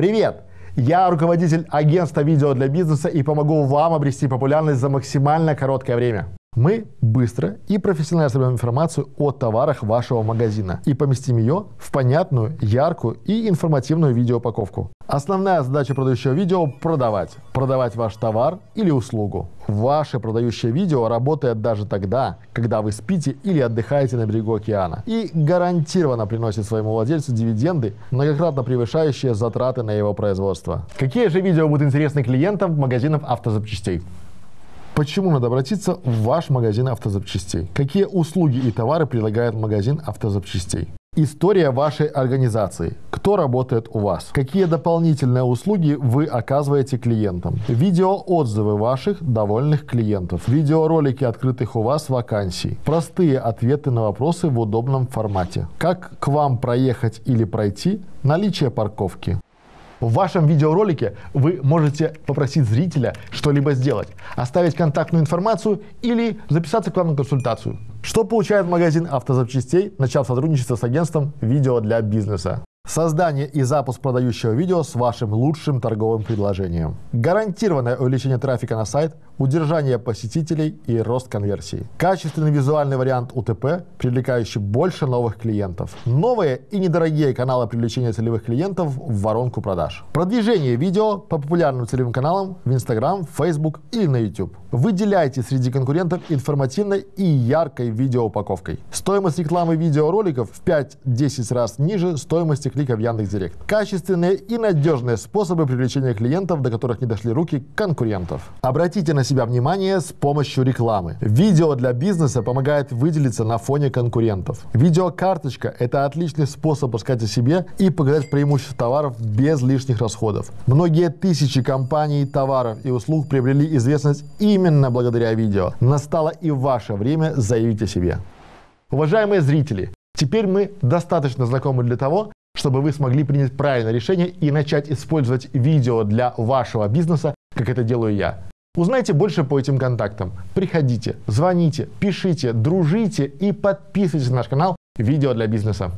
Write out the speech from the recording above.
Привет! Я руководитель агентства видео для бизнеса и помогу вам обрести популярность за максимально короткое время. Мы быстро и профессионально соберем информацию о товарах вашего магазина и поместим ее в понятную, яркую и информативную видеоупаковку. Основная задача продающего видео – продавать. Продавать ваш товар или услугу. Ваше продающее видео работает даже тогда, когда вы спите или отдыхаете на берегу океана. И гарантированно приносит своему владельцу дивиденды, многократно превышающие затраты на его производство. Какие же видео будут интересны клиентам магазинов автозапчастей? Почему надо обратиться в ваш магазин автозапчастей? Какие услуги и товары предлагает магазин автозапчастей? История вашей организации. Кто работает у вас? Какие дополнительные услуги вы оказываете клиентам? Видеоотзывы ваших довольных клиентов. Видеоролики открытых у вас вакансий. Простые ответы на вопросы в удобном формате. Как к вам проехать или пройти? Наличие парковки. В вашем видеоролике вы можете попросить зрителя что-либо сделать, оставить контактную информацию или записаться к вам на консультацию. Что получает магазин автозапчастей, начав сотрудничество с агентством «Видео для бизнеса»? Создание и запуск продающего видео с вашим лучшим торговым предложением. Гарантированное увеличение трафика на сайт, удержание посетителей и рост конверсии. Качественный визуальный вариант УТП, привлекающий больше новых клиентов. Новые и недорогие каналы привлечения целевых клиентов в воронку продаж. Продвижение видео по популярным целевым каналам в Instagram, Facebook или на YouTube. Выделяйте среди конкурентов информативной и яркой видеоупаковкой. Стоимость рекламы видеороликов в 5-10 раз ниже стоимости клика в Яндекс.Директ. Качественные и надежные способы привлечения клиентов, до которых не дошли руки конкурентов. Обратите на себя внимание с помощью рекламы. Видео для бизнеса помогает выделиться на фоне конкурентов. Видеокарточка – это отличный способ рассказать о себе и показать преимущества товаров без лишних расходов. Многие тысячи компаний, товаров и услуг приобрели известность именно благодаря видео. Настало и ваше время заявить о себе. Уважаемые зрители, теперь мы достаточно знакомы для того, чтобы вы смогли принять правильное решение и начать использовать видео для вашего бизнеса, как это делаю я. Узнайте больше по этим контактам. Приходите, звоните, пишите, дружите и подписывайтесь на наш канал «Видео для бизнеса».